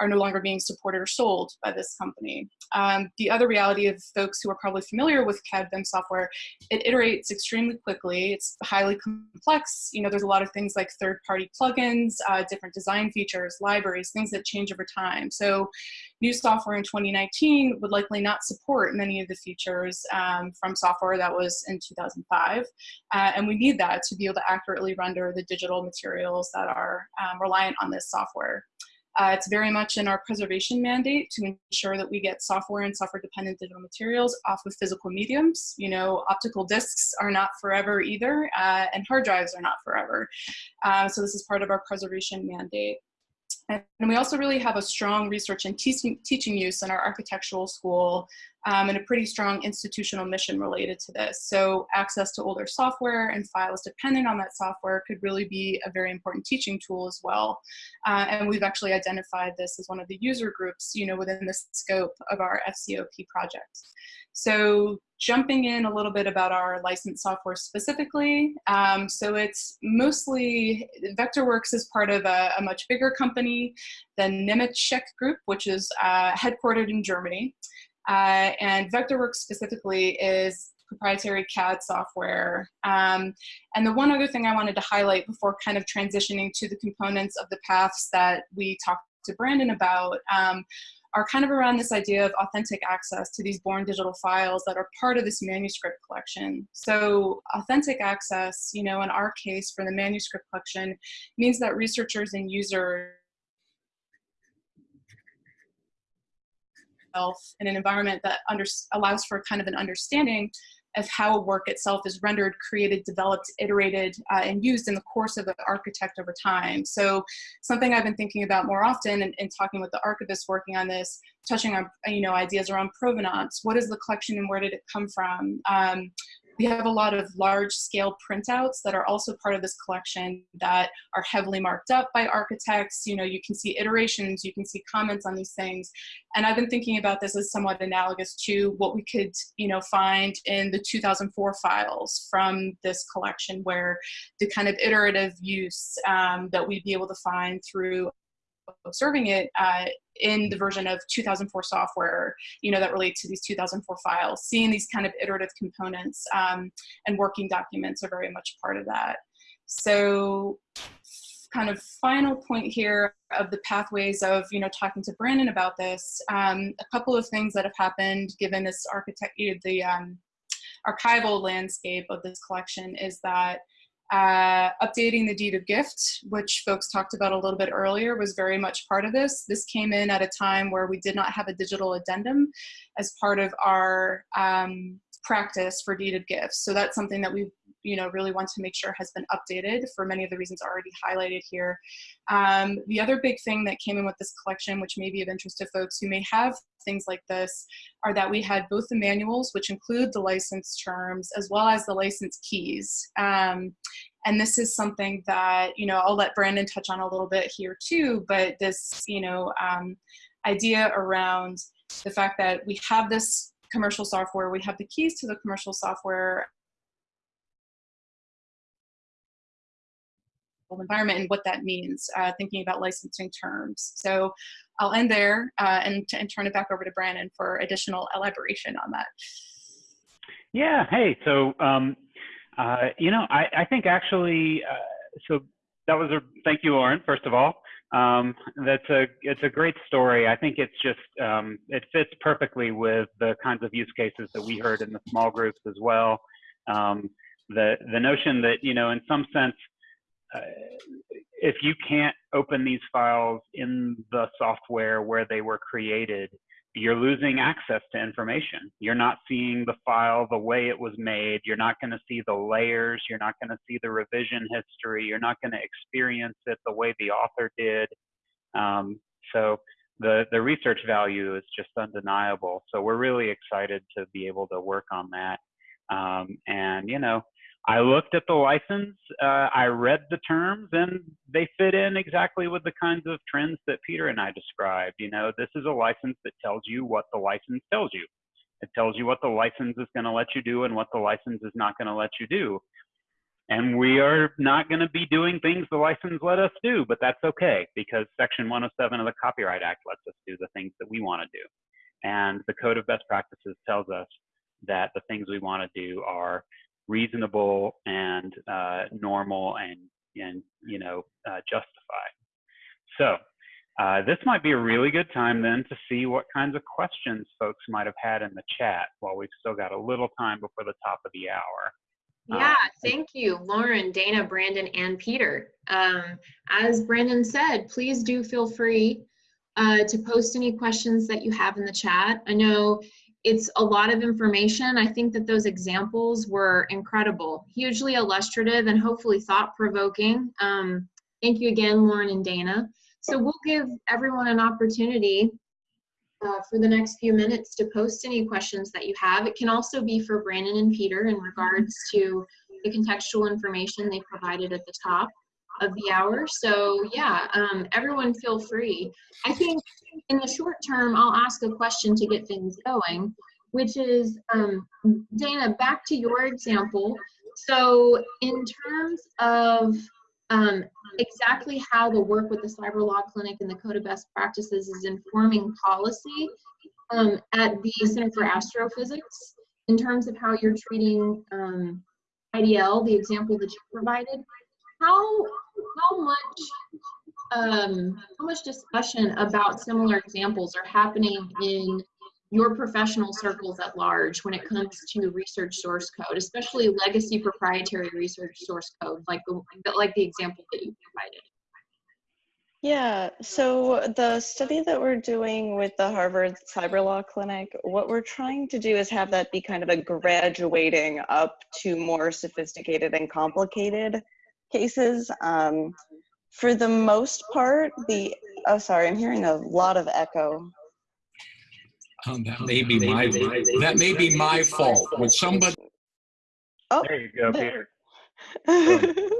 [SPEAKER 1] are no longer being supported or sold by this company. Um, the other reality of folks who are probably familiar with CAD BIM software, it iterates extremely quickly. It's highly complex. You know, there's a lot of things like third-party plugins, uh, different design features, libraries, things that change over time. So new software in 2019 would likely not support many of the features um, from software that was in 2005. Uh, and we need that to be able to accurately render the digital materials that are um, reliant on this software. Uh, it's very much in our preservation mandate to ensure that we get software and software dependent digital materials off of physical mediums. You know, optical discs are not forever either, uh, and hard drives are not forever. Uh, so this is part of our preservation mandate. And we also really have a strong research and teaching, use in our architectural school um, and a pretty strong institutional mission related to this. So access to older software and files dependent on that software could really be a very important teaching tool as well. Uh, and we've actually identified this as one of the user groups, you know, within the scope of our FCOP project. So jumping in a little bit about our licensed software specifically. Um, so it's mostly, Vectorworks is part of a, a much bigger company, the Nemetschek Group, which is uh, headquartered in Germany. Uh, and Vectorworks specifically is proprietary CAD software. Um, and the one other thing I wanted to highlight before kind of transitioning to the components of the paths that we talked to Brandon about um, are kind of around this idea of authentic access to these born digital files that are part of this manuscript collection. So authentic access, you know, in our case for the manuscript collection, means that researchers and users in an environment that under, allows for kind of an understanding of how a work itself is rendered, created, developed, iterated, uh, and used in the course of the architect over time. So something I've been thinking about more often and, and talking with the archivists working on this, touching on you know ideas around provenance. What is the collection and where did it come from? Um, we have a lot of large scale printouts that are also part of this collection that are heavily marked up by architects. You know, you can see iterations, you can see comments on these things. And I've been thinking about this as somewhat analogous to what we could, you know, find in the 2004 files from this collection where the kind of iterative use um, that we'd be able to find through observing it uh, in the version of 2004 software, you know, that relate to these 2004 files. Seeing these kind of iterative components um, and working documents are very much part of that. So kind of final point here of the pathways of, you know, talking to Brandon about this, um, a couple of things that have happened given this architect, the um, archival landscape of this collection is that uh, updating the deed of gift, which folks talked about a little bit earlier, was very much part of this. This came in at a time where we did not have a digital addendum as part of our um, practice for deed of gifts. So that's something that we've you know, really want to make sure has been updated for many of the reasons already highlighted here. Um, the other big thing that came in with this collection, which may be of interest to folks who may have things like this, are that we had both the manuals, which include the license terms, as well as the license keys. Um, and this is something that, you know, I'll let Brandon touch on a little bit here too, but this, you know, um, idea around the fact that we have this commercial software, we have the keys to the commercial software environment and what that means, uh, thinking about licensing terms. So I'll end there uh, and, and turn it back over to Brandon for additional elaboration on that.
[SPEAKER 3] Yeah, hey, so um, uh, you know, I, I think actually, uh, so that was a thank you, Lauren. First of all, um, that's a it's a great story. I think it's just um, it fits perfectly with the kinds of use cases that we heard in the small groups as well. Um, the the notion that you know, in some sense, uh, if you can't open these files in the software where they were created, you're losing access to information. You're not seeing the file the way it was made. You're not going to see the layers. You're not going to see the revision history. You're not going to experience it the way the author did. Um, so the, the research value is just undeniable. So we're really excited to be able to work on that. Um, and, you know, I looked at the license, uh, I read the terms, and they fit in exactly with the kinds of trends that Peter and I described. You know, this is a license that tells you what the license tells you. It tells you what the license is going to let you do and what the license is not going to let you do. And we are not going to be doing things the license let us do, but that's okay because Section 107 of the Copyright Act lets us do the things that we want to do. And the Code of Best Practices tells us that the things we want to do are reasonable and uh, normal and and you know uh, justified. So uh, this might be a really good time then to see what kinds of questions folks might have had in the chat while we've still got a little time before the top of the hour.
[SPEAKER 2] Yeah, thank you, Lauren, Daina, Brandon, and Peter. Um, as Brandon said, please do feel free uh, to post any questions that you have in the chat. I know it's a lot of information. I think that those examples were incredible, hugely illustrative and hopefully thought provoking. Um, thank you again, Lauren and Daina. So we'll give everyone an opportunity uh, for the next few minutes to post any questions that you have. It can also be for Brandon and Peter in regards to the contextual information they provided at the top of the hour. So yeah, um, everyone feel free. I think in the short term, I'll ask a question to get things going, which is, um, Daina, back to your example. So in terms of um, exactly how the work with the Cyber Law Clinic and the Code of Best Practices is informing policy um, at the Center for Astrophysics, in terms of how you're treating um, IDL, the example that you provided, how how much um, how much discussion about similar examples are happening in your professional circles at large when it comes to research source code, especially legacy proprietary research source code, like the like the example that you provided?
[SPEAKER 5] Yeah, so the study that we're doing with the Harvard Cyber Law Clinic, what we're trying to do is have that be kind of a graduating up to more sophisticated and complicated cases. Um, for the most part, the, oh, sorry, I'm hearing a lot of echo.
[SPEAKER 4] Um, that may be my, that may be my fault. Would somebody,
[SPEAKER 5] Oh,
[SPEAKER 3] There you go, Peter.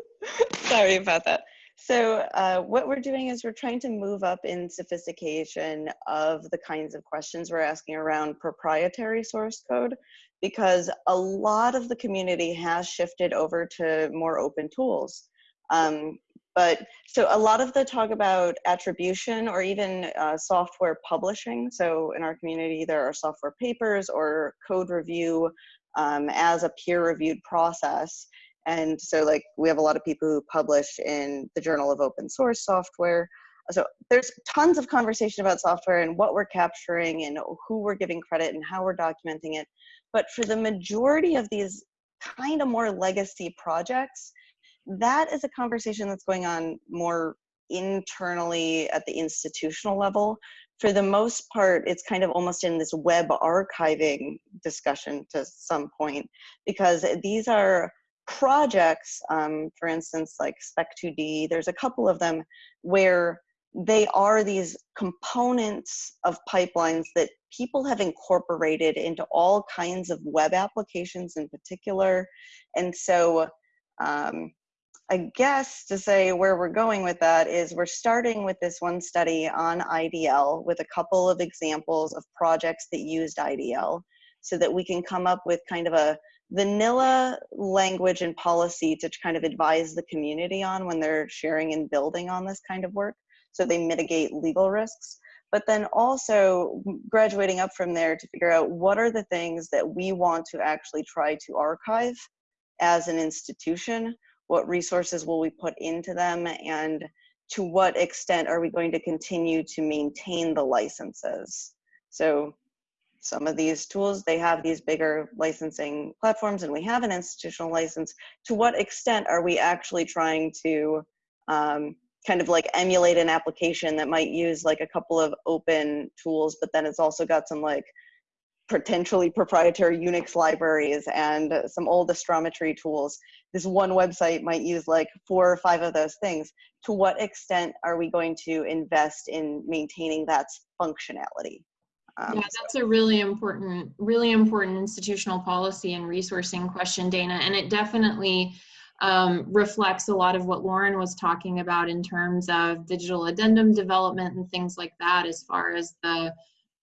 [SPEAKER 5] Sorry about that. So uh, what we're doing is we're trying to move up in sophistication of the kinds of questions we're asking around proprietary source code because a lot of the community has shifted over to more open tools. Um, but so a lot of the talk about attribution or even uh, software publishing. So in our community, there are software papers or code review um, as a peer reviewed process. And so like we have a lot of people who publish in the Journal of Open Source Software. So there's tons of conversation about software and what we're capturing and who we're giving credit and how we're documenting it. But for the majority of these kind of more legacy projects, that is a conversation that's going on more internally at the institutional level. For the most part, it's kind of almost in this web archiving discussion to some point, because these are projects, um, for instance, like Spec2D, there's a couple of them where they are these components of pipelines that people have incorporated into all kinds of web applications in particular. And so um, I guess to say where we're going with that is we're starting with this one study on IDL with a couple of examples of projects that used IDL so that we can come up with kind of a vanilla language and policy to kind of advise the community on when they're sharing and building on this kind of work so they mitigate legal risks. But then also graduating up from there to figure out what are the things that we want to actually try to archive as an institution what resources will we put into them and to what extent are we going to continue to maintain the licenses? So some of these tools they have these bigger licensing platforms and we have an institutional license. To what extent are we actually trying to um, kind of like emulate an application that might use like a couple of open tools but then it's also got some like potentially proprietary Unix libraries and some old astrometry tools. This one website might use like four or five of those things. To what extent are we going to invest in maintaining that functionality?
[SPEAKER 2] Um, yeah, that's a really important, really important institutional policy and resourcing question, Daina. And it definitely um, reflects a lot of what Lauren was talking about in terms of digital addendum development and things like that, as far as the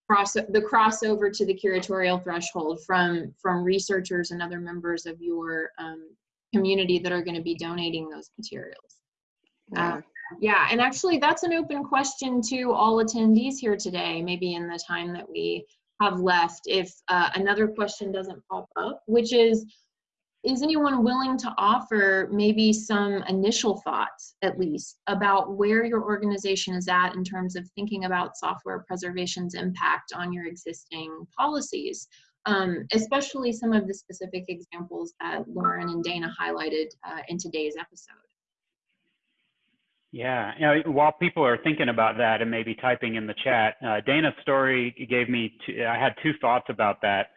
[SPEAKER 2] cross the crossover to the curatorial threshold from from researchers and other members of your um, community that are going to be donating those materials. Yeah. Uh, yeah, and actually that's an open question to all attendees here today, maybe in the time that we have left, if uh, another question doesn't pop up, which is, is anyone willing to offer maybe some initial thoughts at least about where your organization is at in terms of thinking about software preservation's impact on your existing policies um, especially some of the specific examples that lauren and daina highlighted uh, in today's episode
[SPEAKER 3] yeah, you know, while people are thinking about that and maybe typing in the chat, uh, Daina's story gave me, two, I had two thoughts about that.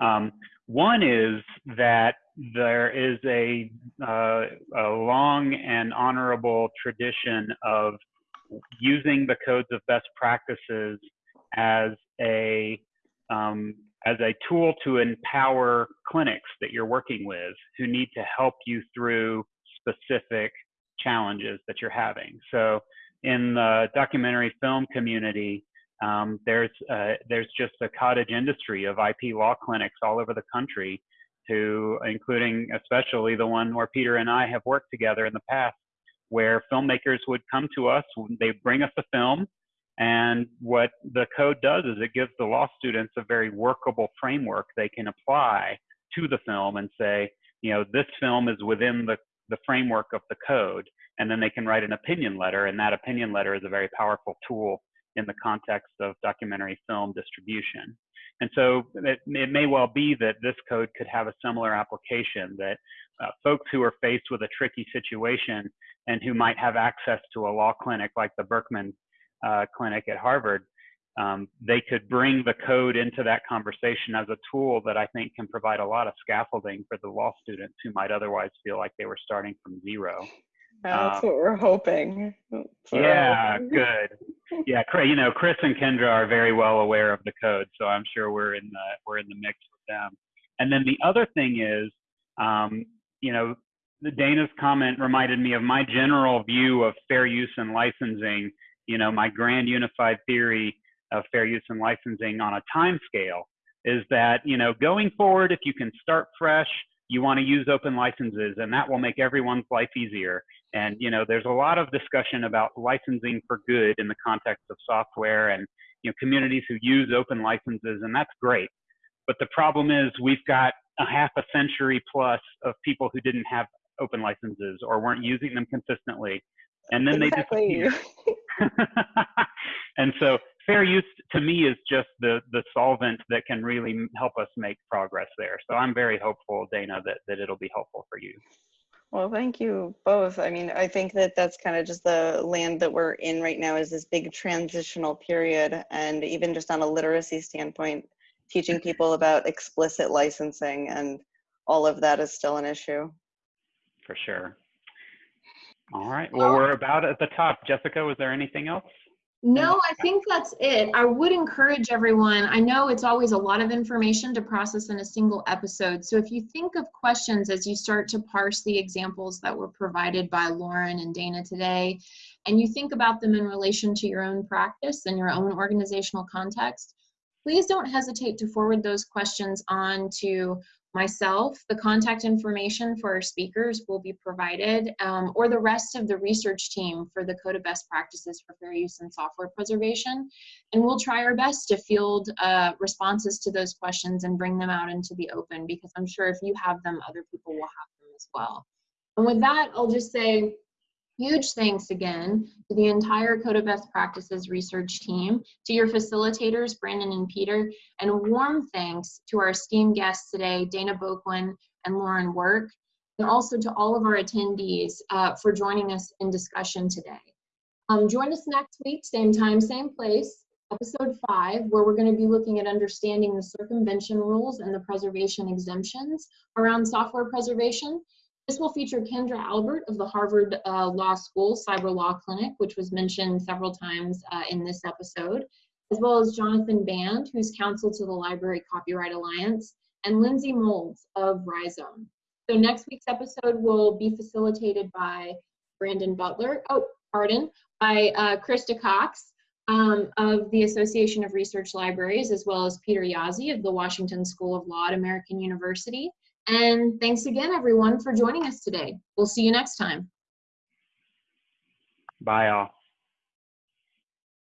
[SPEAKER 3] Um, one is that there is a, uh, a long and honorable tradition of using the codes of best practices as a um, as a tool to empower clinics that you're working with who need to help you through specific challenges that you're having. So in the documentary film community, um, there's uh, there's just a cottage industry of IP law clinics all over the country to including especially the one where Peter and I have worked together in the past, where filmmakers would come to us, they bring us a film, and what the code does is it gives the law students a very workable framework they can apply to the film and say, you know, this film is within the, the framework of the code, and then they can write an opinion letter, and that opinion letter is a very powerful tool in the context of documentary film distribution. And so it, it, may well be that this code could have a similar application that uh, folks who are faced with a tricky situation and who might have access to a law clinic like the Berkman uh, Clinic at Harvard, um, they could bring the code into that conversation as a tool that I think can provide a lot of scaffolding for the law students who might otherwise feel like they were starting from zero.
[SPEAKER 5] That's um, what we're hoping.
[SPEAKER 3] yeah, hoping. good. Yeah, you know, Chris and Kendra are very well aware of the code, so I'm sure we're in the we're in the mix with them. And then the other thing is, um, you know, the Daina's comment reminded me of my general view of fair use and licensing. You know, my grand unified theory of fair use and licensing on a time scale is that you know going forward, if you can start fresh you want to use open licenses and that will make everyone's life easier. And you know there's a lot of discussion about licensing for good in the context of software and you know communities who use open licenses and that's great. But the problem is we've got a half a century plus of people who didn't have open licenses or weren't using them consistently and then exactly. they disappear and so fair use to me is just the the solvent that can really help us make progress there. So I'm very hopeful, Daina, that that it'll be helpful for you.
[SPEAKER 5] Well, thank you both. I mean, I think that that's kind of just the land that we're in right now is this big transitional period. And even just on a literacy standpoint, teaching people about explicit licensing and all of that is still an issue.
[SPEAKER 3] for sure. All right. Well, we're about at the top. Jessica, was there anything else?
[SPEAKER 2] No, I think that's it. I would encourage everyone. I know it's always a lot of information to process in a single episode. So if you think of questions as you start to parse the examples that were provided by Lauren and Daina today, and you think about them in relation to your own practice and your own organizational context, please don't hesitate to forward those questions on to myself. The contact information for our speakers will be provided, um, or the rest of the research team for the Code of Best Practices for Fair Use and Software Preservation. And we'll try our best to field uh, responses to those questions and bring them out into the open because I'm sure if you have them, other people will have them as well. And with that, I'll just say Huge thanks again to the entire Code of Best Practices research team, to your facilitators, Brandon and Peter, and warm thanks to our esteemed guests today, Daina Bouquin and Lauren Work, and also to all of our attendees uh, for joining us in discussion today. Um, join us next week, same time, same place, episode five, where we're going to be looking at understanding the circumvention rules and the preservation exemptions around software preservation. This will feature Kendra Albert of the Harvard uh, Law School Cyber Law Clinic, which was mentioned several times uh, in this episode, as well as Jonathan Band, who's counsel to the Library Copyright Alliance, and Lyndsey Moulds of Rhizome. So next week's episode will be facilitated by Brandon Butler, oh, pardon, by uh, Krista Cox um, of the Association of Research Libraries, as well as Peter Jaszi of the Washington School of Law at American University. And thanks again, everyone, for joining us today. We'll see you next time.
[SPEAKER 3] Bye, all.